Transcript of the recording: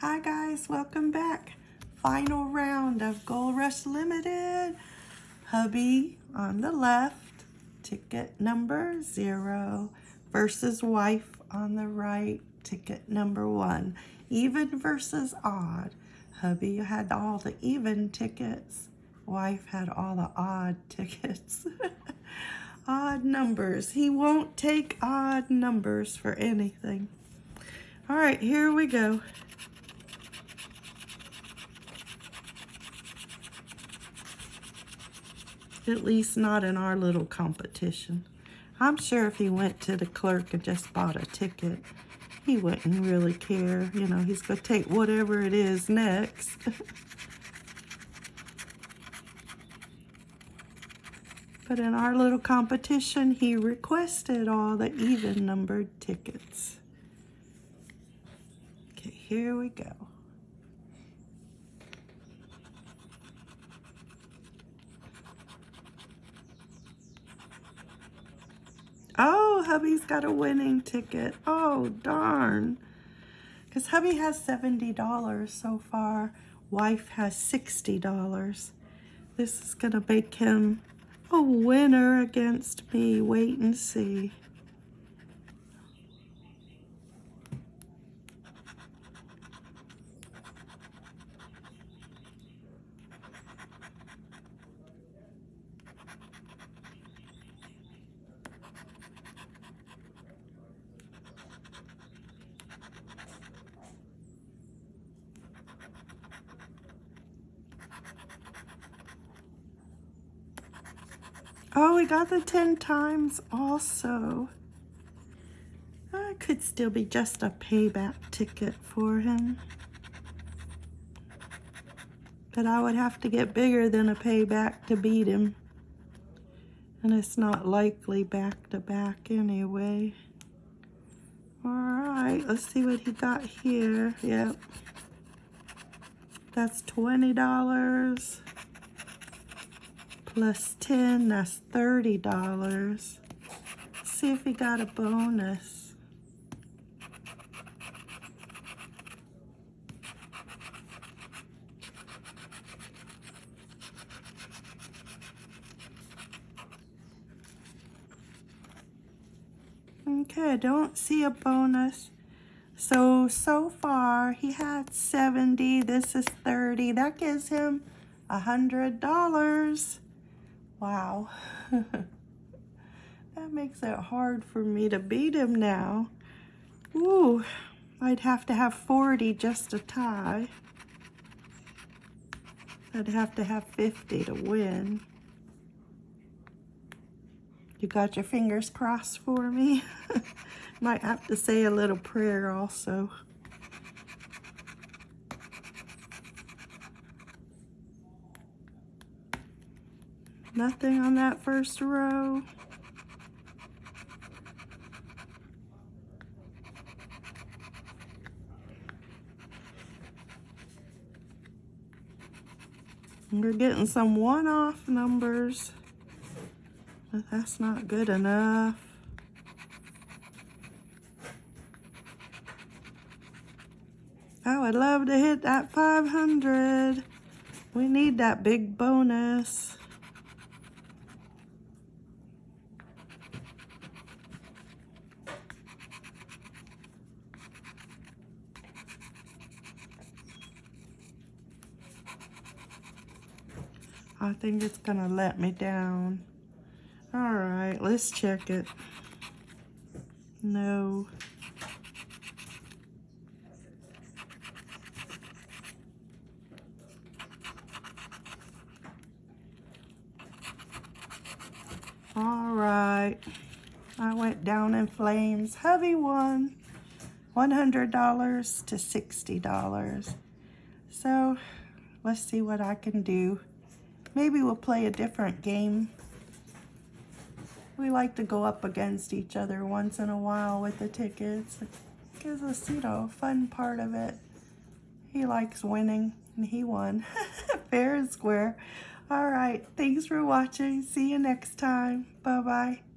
Hi guys, welcome back. Final round of Gold Rush Limited. Hubby on the left, ticket number zero, versus wife on the right, ticket number one. Even versus odd. Hubby had all the even tickets. Wife had all the odd tickets. odd numbers. He won't take odd numbers for anything. All right, here we go. At least not in our little competition. I'm sure if he went to the clerk and just bought a ticket, he wouldn't really care. You know, he's going to take whatever it is next. but in our little competition, he requested all the even numbered tickets. Okay, here we go. Oh, hubby's got a winning ticket. Oh, darn. Because hubby has $70 so far. Wife has $60. This is going to make him a winner against me. Wait and see. Oh, we got the 10 times also. That could still be just a payback ticket for him. But I would have to get bigger than a payback to beat him. And it's not likely back to back anyway. All right, let's see what he got here. Yep. That's $20 plus 10, that's $30. See if he got a bonus. Okay, I don't see a bonus. So, so far, he had 70. This is 30. That gives him a $100. Wow. that makes it hard for me to beat him now. Ooh, I'd have to have 40 just to tie. I'd have to have 50 to win. You got your fingers crossed for me? Might have to say a little prayer also. Nothing on that first row. We're getting some one-off numbers, but that's not good enough. Oh, I would love to hit that 500. We need that big bonus. I think it's gonna let me down. All right, let's check it. No. All right, I went down in flames. Heavy one, $100 to $60. So let's see what I can do. Maybe we'll play a different game. We like to go up against each other once in a while with the tickets. It gives us, you know, a fun part of it. He likes winning, and he won. Fair and square. All right, thanks for watching. See you next time. Bye-bye.